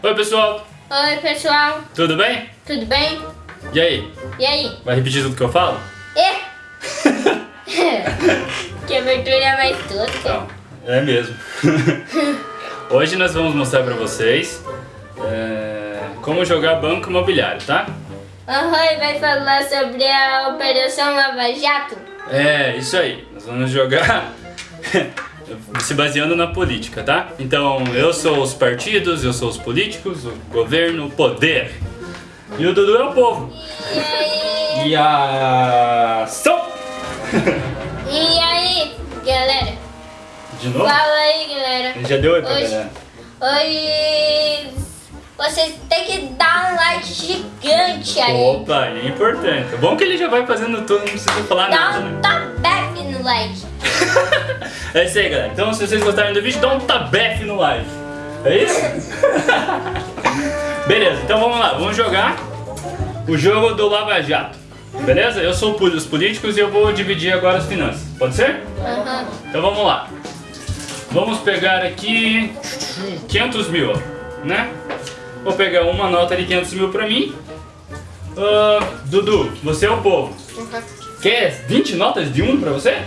Oi, pessoal. Oi, pessoal. Tudo bem? Tudo bem? E aí? E aí? Vai repetir tudo que eu falo? E? que abertura mais tosca. É mesmo. Hoje nós vamos mostrar pra vocês é, como jogar banco imobiliário, tá? Aham, vai falar sobre a Operação Lava Jato? É, isso aí. Nós vamos jogar se baseando na política, tá? Então, eu sou os partidos, eu sou os políticos, o governo, o poder. E o Dudu é o povo. E aí? E a... Ação! E aí, galera? De novo? Fala aí, galera. Ele já deu oi pra Hoje- galera. Hoje vocês têm que dar um like gigante aí. Opa, é importante. É bom que ele já vai fazendo tudo, não precisa falar Dá nada, um né? top back no like. É isso aí, galera. Então, se vocês gostaram do vídeo, dá um tabefe no like. É isso? Beleza, então vamos lá. Vamos jogar o jogo do Lava Jato. Beleza? Eu sou os políticos e eu vou dividir agora as finanças. Pode ser? Aham. Então vamos lá. Vamos pegar aqui 500 mil, né? Vou pegar uma nota de 500 mil pra mim. Ah, Dudu, você é o povo. Aham. Quer 20 notas de um pra você?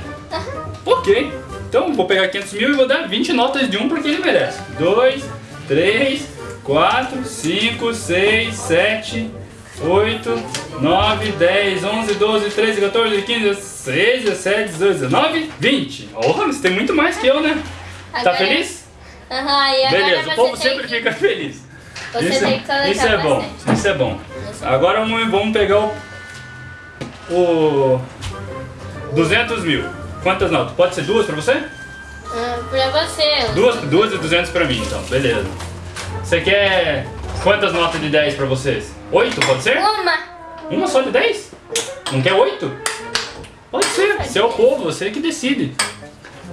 Ok. Então vou pegar 500 mil e vou dar 20 notas de um porque ele merece. 2, 3, 4, 5, 6, 7, 8, 9, 10, 11, 12, 13, 14, 15, 16, 17, 18, 19, 20. Oh, você tem muito mais que eu, né? Tá Agora- feliz? Aham, e agora Beleza, o povo sempre que- fica feliz. Você isso, colocar isso é bom, bastante. isso é bom. Agora vamos pegar o, o 200 mil. Quantas notas? Pode ser duas pra você? Ah, pra você. Duas, duas e 200 pra mim, então, beleza. Você quer quantas notas de 10 pra vocês? Oito, pode ser? Uma. Uma só de 10? Não quer oito? Pode ser, você é o povo, você que decide.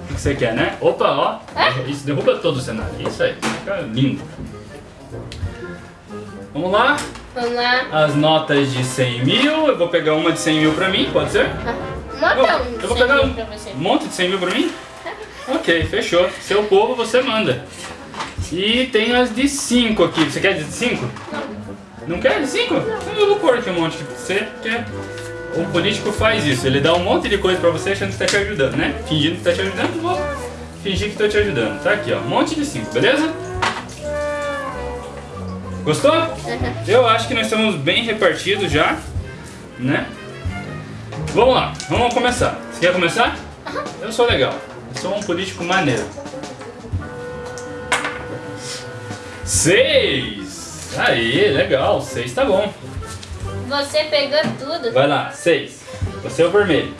O que você quer, né? Opa, ó. Isso derruba todo o cenário. Isso aí, fica lindo. Vamos lá. Vamos lá. As notas de 100 mil. Eu vou pegar uma de 100 mil pra mim, pode ser? Manda um eu vou pegar um, pra você. um monte de 100 mil pra mim? Ok, fechou. Seu povo, você manda. E tem as de 5 aqui. Você quer de 5? Não quer de 5? Então eu vou pôr aqui um monte você quer. O político faz isso. Ele dá um monte de coisa pra você achando que tá te ajudando, né? Fingindo que tá te ajudando, eu vou fingir que tô te ajudando. Tá aqui, ó. Um monte de 5, beleza? Gostou? Eu acho que nós estamos bem repartidos já, né? Vamos lá, vamos começar. Você quer começar? Eu sou legal. Eu sou um político maneiro. Seis! Aí, legal. Seis tá bom. Você pegou tudo. Vai lá, seis. Você é o vermelho.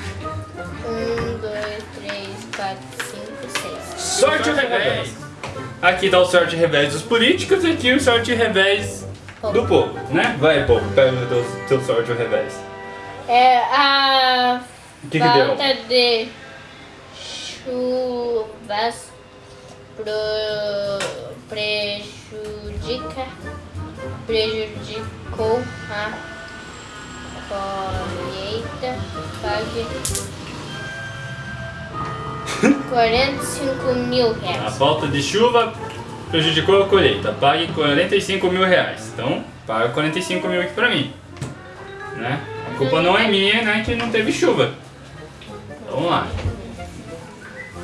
Um, dois, três, quatro, cinco, seis. Sorte ao revés. Aqui dá o sorte revés dos políticos e aqui o sorte revés do povo, né? Vai, povo, pega o teu, sorte revés. É a que falta de chuvas pro... prejudica prejudicou a colheita pague 45 mil A reais. falta de chuva prejudicou a colheita. Pague 45 mil reais. Então, paga 45 mil aqui pra mim. Né? Culpa não é minha, né? Que não teve chuva. Vamos lá.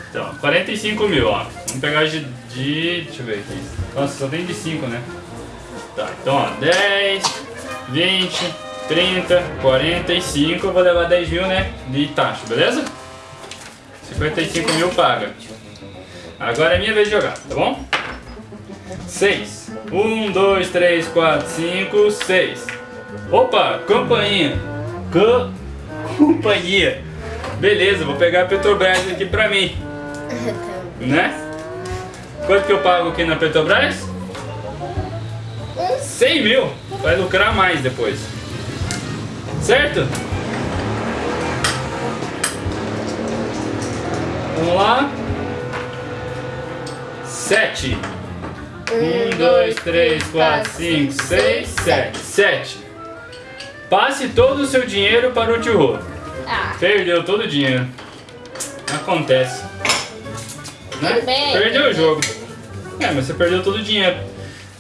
Então, 45 mil, ó. Vamos pegar de, de... Deixa eu ver aqui. Nossa, só tem de 5, né? Tá, então, ó. 10, 20, 30, 45. Eu vou levar 10 mil, né? De taxa, beleza? 55 mil paga. Agora é minha vez de jogar, tá bom? 6. 1, 2, 3, 4, 5, 6. Opa, campainha. Companhia. Beleza, vou pegar a Petrobras aqui pra mim, né? Quanto que eu pago aqui na Petrobras? 100 mil. Vai lucrar mais depois. Certo? Vamos lá. 7. 1, 2, 3, 4, 5, 6, 7. 7. Passe todo o seu dinheiro para o tio Rô. Ah, Perdeu todo o dinheiro. Acontece. Né? Bem, Perdeu o tudo jogo. É, mas você perdeu todo o dinheiro.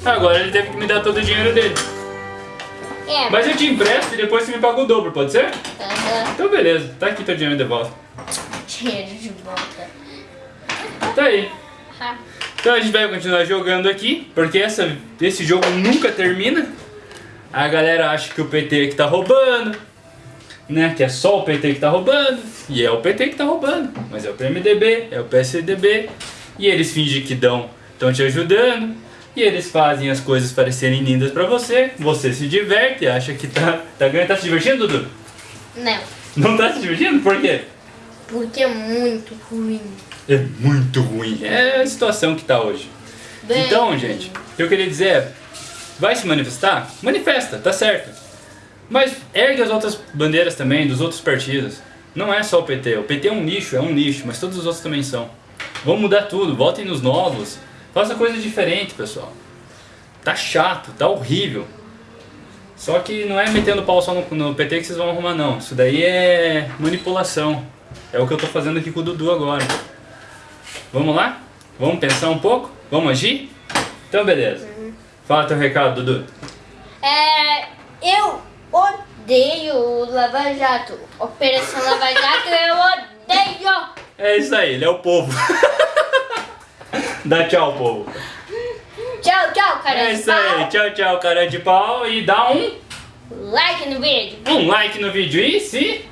Agora ele teve que me dar todo o dinheiro dele. É. Mas eu te empresto e depois você me paga o dobro, pode ser? Aham. Então beleza, tá aqui teu dinheiro de volta. Dinheiro de volta. Tá aí. Ah, Então a gente vai continuar jogando aqui, porque essa, esse jogo nunca termina. A galera acha que o PT que tá roubando, né? Que é só o PT que tá roubando. E é o PT que tá roubando. Mas é o PMDB, é o PSDB. E eles fingem que dão, estão te ajudando. E eles fazem as coisas parecerem lindas pra você. Você se diverte, acha que tá, tá ganhando. Tá se divertindo, Dudu? Não. Não tá se divertindo? Por quê? Porque é muito ruim. É muito ruim. É a situação que tá hoje. Bem Então, gente, o que eu queria dizer é: vai se manifestar? Manifesta, tá certo. Mas ergue as outras bandeiras também, dos outros partidos. Não é só o PT. O PT é um nicho, é um nicho, mas todos os outros também são. Vamos mudar tudo, votem nos novos. Faça coisa diferente, pessoal. Tá chato, tá horrível. Só que não é metendo pau só no, no PT que vocês vão arrumar, não. Isso daí é manipulação. É o que eu tô fazendo aqui com o Dudu agora. Vamos lá? Vamos pensar um pouco? Vamos agir? Então, beleza. Fala teu recado, Dudu. É, eu odeio o Lava Jato. Operação Lava Jato, eu odeio. É isso aí, ele é o povo. Dá tchau, povo. Tchau, tchau, cara. É isso aí, tchau, tchau, cara de pau. E dá um, Like no vídeo. um like no vídeo. E se.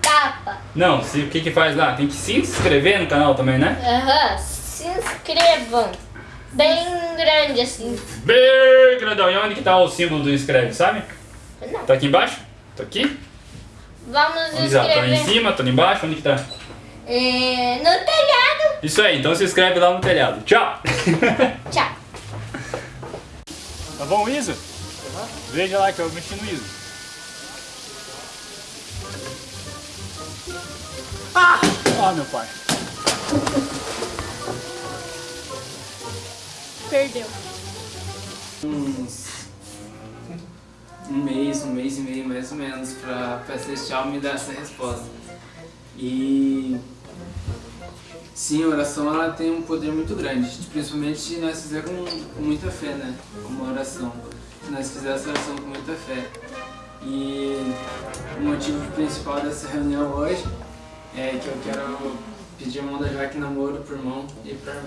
Tapa. Não, se, o que que faz lá? Tem que se inscrever no canal também, né? Aham. Se inscrevam. Bem grande assim. Bem grandão. E onde que tá o símbolo do inscreve, sabe? Não. Tá aqui embaixo? Tá aqui? Vamos Onde tá? Tá em inscrever. cima, tá embaixo? Onde que tá? É, no telhado. Isso aí, então se inscreve lá no telhado. Tchau! Tchau. Tá bom, Isa? Veja lá que eu mexi no Isa. Ah! Ó, meu pai. Perdeu. uns um mês, um mês e meio mais ou menos pra, pra Celestial me dar essa resposta. E sim, a oração ela tem um poder muito grande, principalmente nós fizer com, com muita fé, né? Uma oração. Nós fizermos essa oração com muita fé. E o motivo principal dessa reunião hoje é que eu quero pedir a mão da Jaque namoro pro irmão e pra,